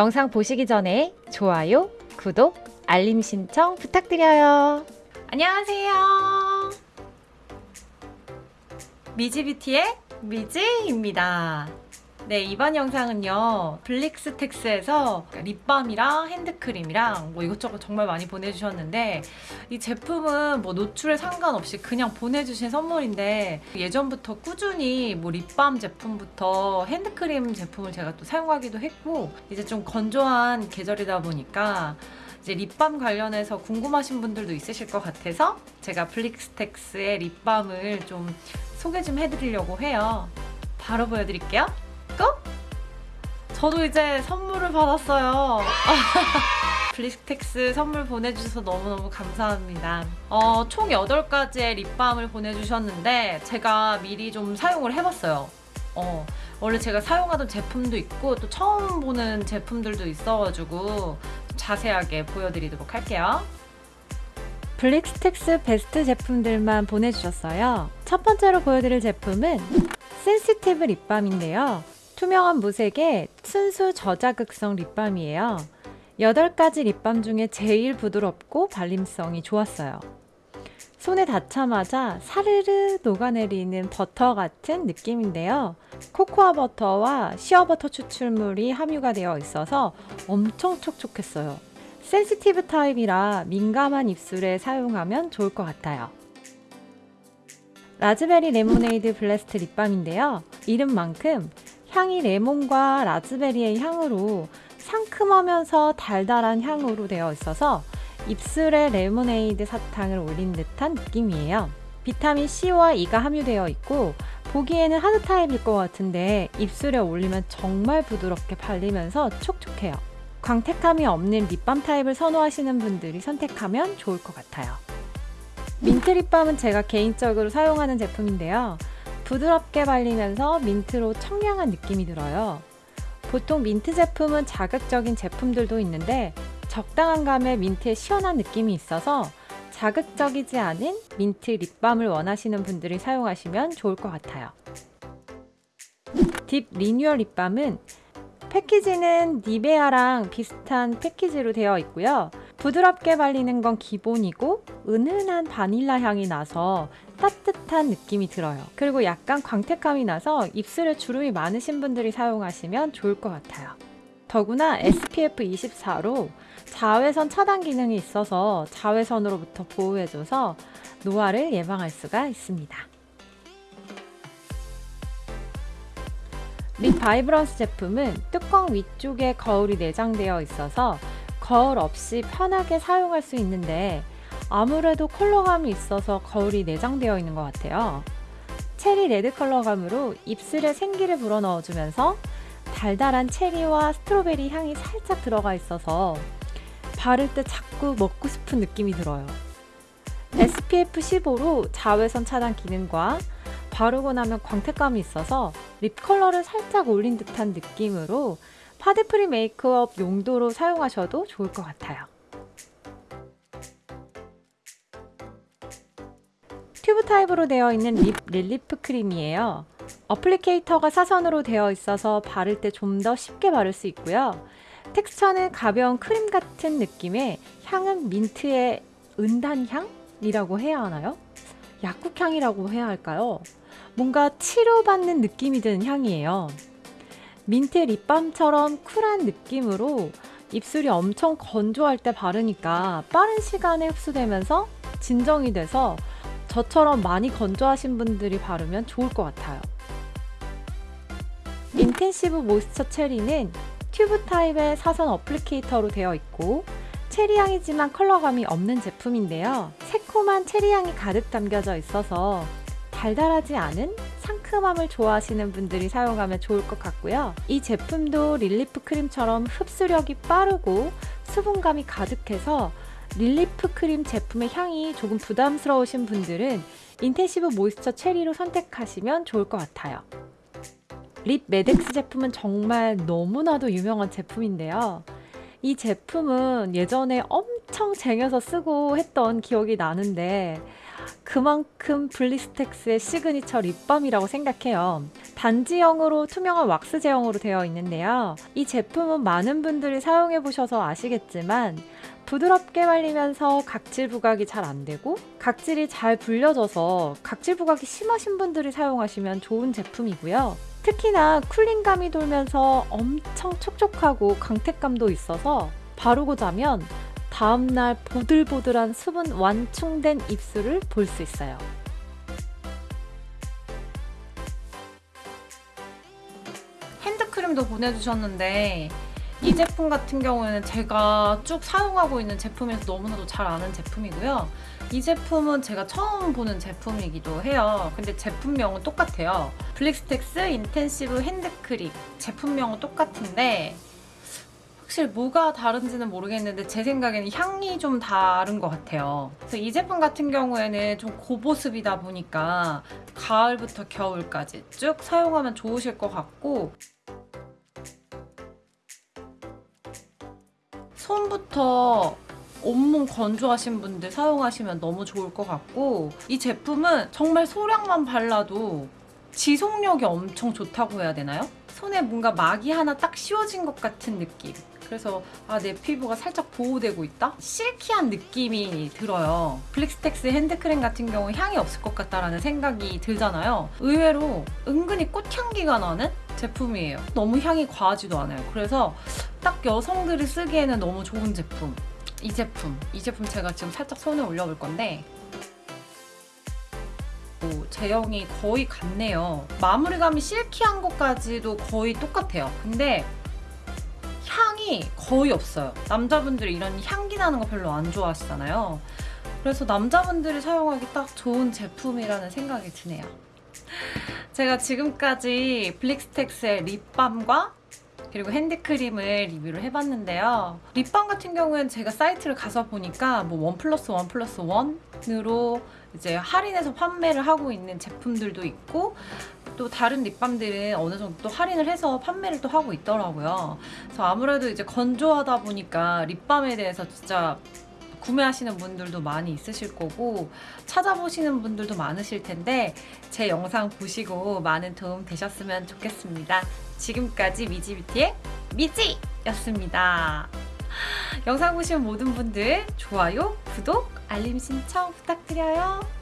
영상 보시기 전에 좋아요, 구독, 알림 신청 부탁드려요. 안녕하세요. 미지뷰티의 미지입니다. 네, 이번 영상은요. 블릭스텍스에서 립밤이랑 핸드크림이랑 뭐 이것저것 정말 많이 보내주셨는데 이 제품은 뭐 노출에 상관없이 그냥 보내주신 선물인데 예전부터 꾸준히 뭐 립밤 제품부터 핸드크림 제품을 제가 또 사용하기도 했고 이제 좀 건조한 계절이다 보니까 이제 립밤 관련해서 궁금하신 분들도 있으실 것 같아서 제가 블리스텍스의 립밤을 좀 소개 좀 해드리려고 해요. 바로 보여드릴게요. Go! 저도 이제 선물을 받았어요. 블리스텍스 선물 보내주셔서 너무너무 감사합니다. 어, 총 8가지의 립밤을 보내주셨는데 제가 미리 좀 사용을 해봤어요. 어, 원래 제가 사용하던 제품도 있고 또 처음 보는 제품들도 있어가지고 자세하게 보여드리도록 할게요. 블리스텍스 베스트 제품들만 보내주셨어요. 첫 번째로 보여드릴 제품은 sensitive 립밤인데요. 투명한 무색의 순수 저자극성 립밤이에요. 8가지 립밤 중에 제일 부드럽고 발림성이 좋았어요. 손에 닿자마자 사르르 녹아내리는 버터 같은 느낌인데요. 코코아 버터와 시어버터 추출물이 함유가 되어 있어서 엄청 촉촉했어요. sensitive 타입이라 민감한 입술에 사용하면 좋을 것 같아요. raspberry lemonade blast 립밤인데요. 이름만큼 향이 레몬과 라즈베리의 향으로 상큼하면서 달달한 향으로 되어 있어서 입술에 레모네이드 사탕을 올린 듯한 느낌이에요. 비타민 C와 E가 함유되어 있고 보기에는 하드 타입일 것 같은데 입술에 올리면 정말 부드럽게 발리면서 촉촉해요. 광택감이 없는 립밤 타입을 선호하시는 분들이 선택하면 좋을 것 같아요. 민트 립밤은 제가 개인적으로 사용하는 제품인데요. 부드럽게 발리면서 민트로 청량한 느낌이 들어요. 보통 민트 제품은 자극적인 제품들도 있는데 적당한 감의 민트의 시원한 느낌이 있어서 자극적이지 않은 민트 립밤을 원하시는 분들이 사용하시면 좋을 것 같아요. 딥 리뉴얼 립밤은 패키지는 니베아랑 비슷한 패키지로 되어 있고요. 부드럽게 발리는 건 기본이고 은은한 바닐라 향이 나서 따뜻한 느낌이 들어요. 그리고 약간 광택감이 나서 입술에 주름이 많으신 분들이 사용하시면 좋을 것 같아요. 더구나 SPF 24로 자외선 차단 기능이 있어서 자외선으로부터 보호해줘서 노화를 예방할 수가 있습니다. lip vibrance 제품은 뚜껑 위쪽에 거울이 내장되어 있어서 거울 없이 편하게 사용할 수 있는데 아무래도 컬러감이 있어서 거울이 내장되어 있는 것 같아요. 체리 레드 컬러감으로 입술에 생기를 불어넣어주면서 달달한 체리와 스트로베리 향이 살짝 들어가 있어서 바를 때 자꾸 먹고 싶은 느낌이 들어요. SPF 15로 자외선 차단 기능과 바르고 나면 광택감이 있어서 립 컬러를 살짝 올린 듯한 느낌으로 파데프리 메이크업 용도로 사용하셔도 좋을 것 같아요. 타입으로 되어 있는 lip relief cream이에요. applicator가 사선으로 되어 있어서 바를 때 좀 더 쉽게 바를 수 있고요. 텍스처는 가벼운 크림 같은 느낌의 향은 민트의 은단향이라고 해야 하나요? 약국향이라고 해야 할까요? 뭔가 치료받는 느낌이 드는 향이에요. 민트 립밤처럼 쿨한 느낌으로 입술이 엄청 건조할 때 바르니까 빠른 시간에 흡수되면서 진정이 돼서 저처럼 많이 건조하신 분들이 바르면 좋을 것 같아요. intensive moisture cherry는 튜브 타입의 사선 applicator로 되어 있고 체리향이지만 컬러감이 없는 제품인데요. 새콤한 체리향이 가득 담겨져 있어서 달달하지 않은 상큼함을 좋아하시는 분들이 사용하면 좋을 것 같고요. 이 제품도 relief cream처럼 흡수력이 빠르고 수분감이 가득해서 relief cream 제품의 향이 조금 부담스러우신 분들은 intensive moisture cherry로 선택하시면 좋을 것 같아요. Lip Medex 제품은 정말 너무나도 유명한 제품인데요. 이 제품은 예전에 엄청 쟁여서 쓰고 했던 기억이 나는데 그만큼 블리스텍스의 시그니처 립밤이라고 생각해요. 단지형으로 투명한 왁스 제형으로 되어 있는데요. 이 제품은 많은 분들이 사용해 보셔서 아시겠지만 부드럽게 발리면서 각질 부각이 잘 안 되고 각질이 잘 불려져서 각질 부각이 심하신 분들이 사용하시면 좋은 제품이고요. 특히나 쿨링감이 돌면서 엄청 촉촉하고 광택감도 있어서 바르고 자면 다음날 보들보들한 수분 완충된 입술을 볼 수 있어요. 핸드크림도 보내주셨는데 이 제품 같은 경우에는 제가 쭉 사용하고 있는 제품에서 너무나도 잘 아는 제품이고요. 이 제품은 제가 처음 보는 제품이기도 해요. 근데 제품명은 똑같아요. 블리스텍스 intensive 핸드크림 제품명은 똑같은데 확실히 뭐가 다른지는 모르겠는데 제 생각에는 향이 좀 다른 것 같아요. 그래서 이 제품 같은 경우에는 좀 고보습이다 보니까 가을부터 겨울까지 쭉 사용하면 좋으실 것 같고 손부터 온몸 건조하신 분들 사용하시면 너무 좋을 것 같고 이 제품은 정말 소량만 발라도 지속력이 엄청 좋다고 해야 되나요? 손에 뭔가 막이 하나 딱 씌워진 것 같은 느낌. 그래서 아 내 피부가 살짝 보호되고 있다? silky한 느낌이 들어요. 블리스텍스 핸드크림 같은 경우 향이 없을 것 같다라는 생각이 들잖아요. 의외로 은근히 꽃향기가 나는 제품이에요. 너무 향이 과하지도 않아요. 그래서 딱 여성들이 쓰기에는 너무 좋은 제품. 이 제품. 이 제품 제가 지금 살짝 손에 올려볼 건데 오, 제형이 거의 같네요. 마무리감이 silky한 것까지도 거의 똑같아요. 근데 향이 거의 없어요. 남자분들이 이런 향기 나는 거 별로 안 좋아하시잖아요. 그래서 남자분들이 사용하기 딱 좋은 제품이라는 생각이 드네요. 제가 지금까지 블리스텍스의 립밤과 그리고 핸드크림을 리뷰를 해봤는데요. 립밤 같은 경우는 제가 사이트를 가서 보니까 뭐 원 플러스 원 플러스 원으로 이제 할인해서 판매를 하고 있는 제품들도 있고 또 다른 립밤들은 어느 정도 또 할인을 해서 판매를 또 하고 있더라고요. 그래서 아무래도 이제 건조하다 보니까 립밤에 대해서 진짜 구매하시는 분들도 많이 있으실 거고 찾아보시는 분들도 많으실 텐데 제 영상 보시고 많은 도움 되셨으면 좋겠습니다. 지금까지 미지뷰티의 미지였습니다. 영상 보신 모든 분들 좋아요, 구독, 알림 신청 부탁드려요.